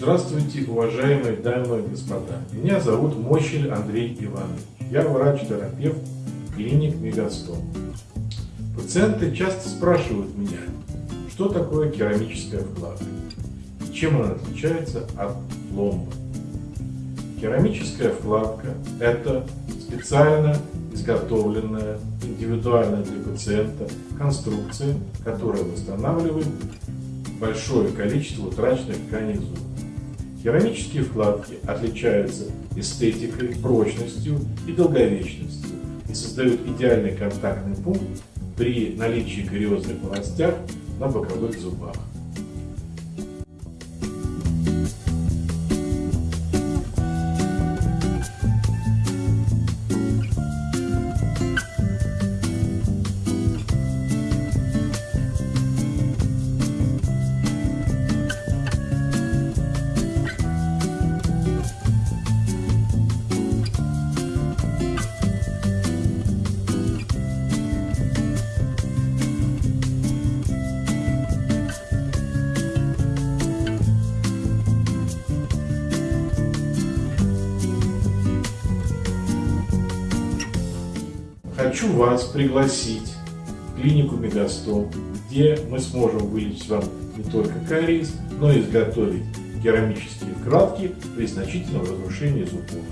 Здравствуйте, уважаемые дамы и господа. Меня зовут Мощель Андрей Иванович. Я врач-терапевт клиник Мегастом. Пациенты часто спрашивают меня, что такое керамическая вкладка, чем она отличается от пломбы. Керамическая вкладка – это специально изготовленная, индивидуальная для пациента конструкция, которая восстанавливает большое количество утраченных тканей зуба. Керамические вкладки отличаются эстетикой, прочностью и долговечностью и создают идеальный контактный пункт при наличии кариозных полостях на боковых зубах. Хочу вас пригласить в клинику Мегастом, где мы сможем вылечить вам не только кариес, но и изготовить керамические вкладки при значительном разрушении зубов.